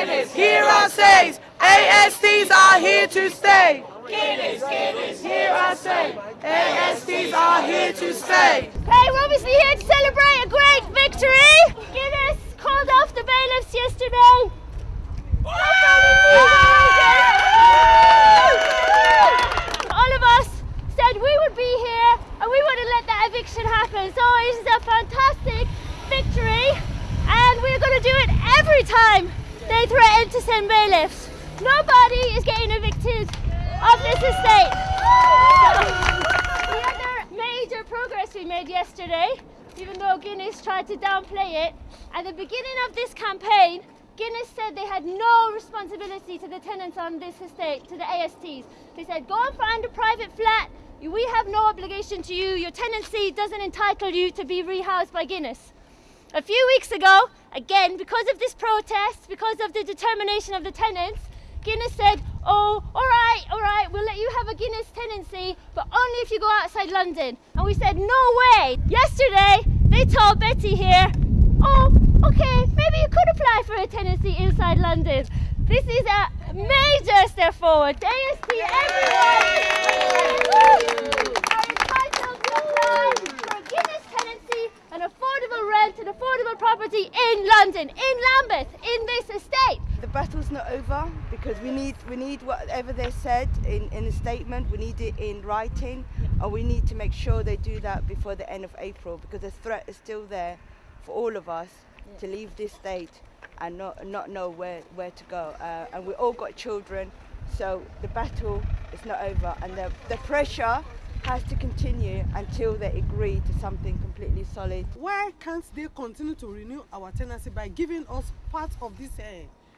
Guinness, hear our says. ASTs are here to stay. Guinness, Guinness, hear our say. ASTs are here to stay. Okay, we're obviously here to celebrate a great victory. Guinness called off the bailiffs yesterday. All of us said we would be here and we wouldn't let that eviction happen. So it is a fantastic victory and we're going to do it every time they threatened to send bailiffs. Nobody is getting evicted of this estate. the other major progress we made yesterday, even though Guinness tried to downplay it, at the beginning of this campaign, Guinness said they had no responsibility to the tenants on this estate, to the ASTs. They said, go and find a private flat. We have no obligation to you. Your tenancy doesn't entitle you to be rehoused by Guinness. A few weeks ago, again, because of this protest, because of the determination of the tenants, Guinness said, oh, all right, all right, we'll let you have a Guinness tenancy, but only if you go outside London. And we said, no way. Yesterday, they told Betty here, oh, okay, maybe you could apply for a tenancy inside London. This is a major step forward. AST, everyone are entitled to apply for a Guinness tenancy, an affordable rent, an in London, in Lambeth, in this estate. The battle's not over because we need we need whatever they said in, in a statement, we need it in writing, and we need to make sure they do that before the end of April because the threat is still there for all of us to leave this state and not not know where where to go. Uh, and we all got children, so the battle is not over, and the the pressure has to continue until they agree to something completely solid. Why can't they continue to renew our tenancy by giving us part of this uh,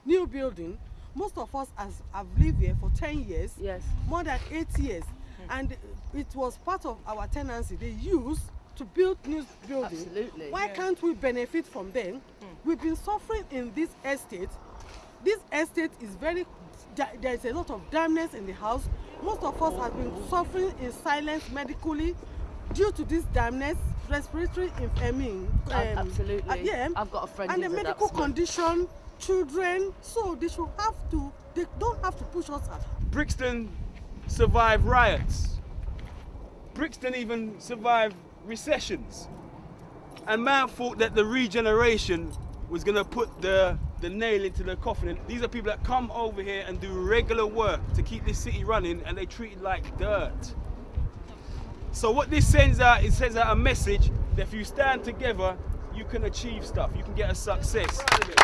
new building? Most of us has, have lived here for 10 years, Yes. more than 8 years, and it was part of our tenancy they used to build new building. Absolutely. Why can't we benefit from them? We've been suffering in this estate. This estate is very, there's a lot of dampness in the house. Most of us have been suffering in silence medically due to this dampness, respiratory, inf- I um, absolutely. uh, yeah, I've got a friend and who's the medical asthma. condition, children. So they should have to. They don't have to push us out. Brixton survived riots. Brixton even survived recessions. And man thought that the regeneration was gonna put the, the nail into the coffin. And these are people that come over here and do regular work to keep this city running and they treat it like dirt. So what this sends out, it sends out a message that if you stand together, you can achieve stuff, you can get a success. You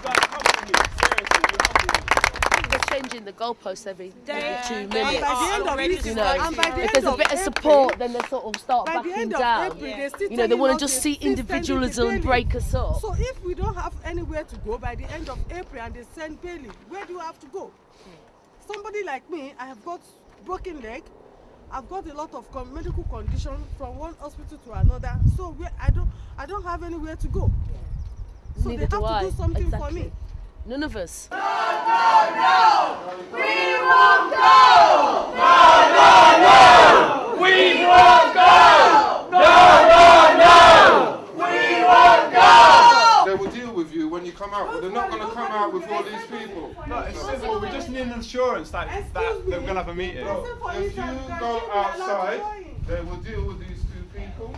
guys humble me, seriously, you humble me. They're changing the goalposts every, every two And minutes. by the end of You know, and by the if there's a bit of April- support, then they sort of start backing down. April, You know, they want to just see individualism and break us up. So if we don't have anywhere to go by the end of April and they send Bailey, where do you have to go? Somebody like me, I have got broken leg. I've got a lot of con- medical condition from one hospital to another. So I don't, I don't have anywhere to go. So Neither they have to I. do something exactly. for me. None of us. They will deal with you when you come out, but they're not going to come out with all these people. No, it's simple. We just need an assurance that, we're going to have a meeting. Bro, if you go outside, they will deal with these two people.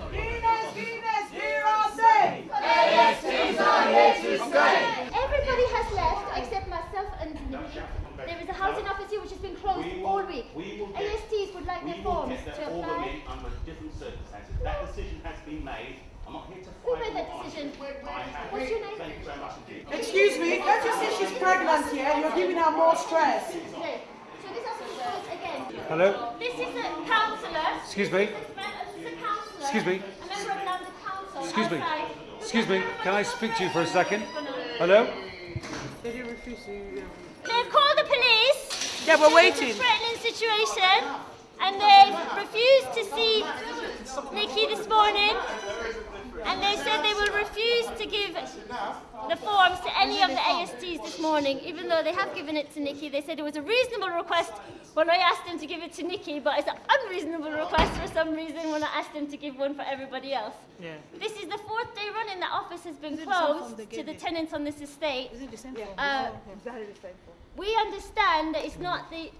Everybody has left except myself and Nikki. There is a housing office here which has been closed all week. we will get- ASTs would like We their will forms get to that all of apply. it under different circumstances. That decision has been made. I'm not here to Who fight made that I decision? think. I have. What's your name? Thank you very much indeed. Excuse me, don't you see she's pregnant here? You're giving her more stress. Okay. So this has been closed again. Hello? This is a councillor. Excuse me? This is a councillor. Excuse me? A member of London Council. Excuse me? Excuse me, can I speak to you for a second? Hello? Um, they've called the police. Yeah, we're It's a waiting. threatening situation, and they've refused to see Nikki this morning. and they said they will refuse to give the forms to any of the ASTs this morning, even though they have given it to Nikki. They said it was a reasonable request when I asked them to give it to Nikki, but it's an unreasonable request for some reason when I asked them to give one for everybody else. Yeah. This is the fourth day running that office has been closed to the tenants on this estate. Is it the same decent? Uh, we understand that it's not the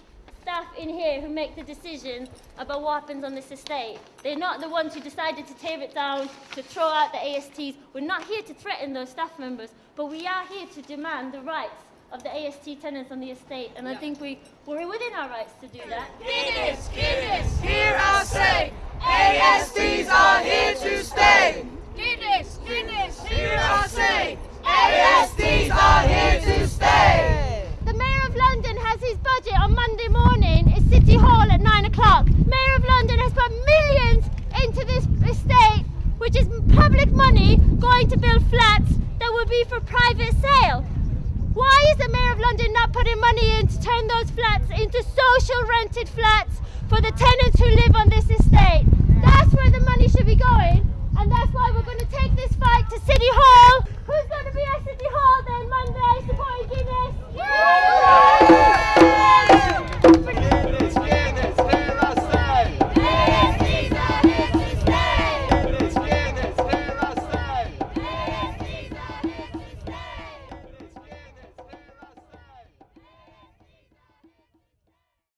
staff in here who make the decision about what happens on this estate. They're not the ones who decided to tear it down, to throw out the ASTs. We're not here to threaten those staff members, but we are here to demand the rights of the AST tenants on the estate, and I think we, we're within our rights to do that. London has his budget on Monday morning at City Hall at 9 o'clock. Mayor of London has put millions into this estate, which is public money going to build flats that will be for private sale. Why is the Mayor of London not putting money in to turn those flats into social rented flats for the tenants who live on this estate? That's where the money should be going, and that's why we're going to take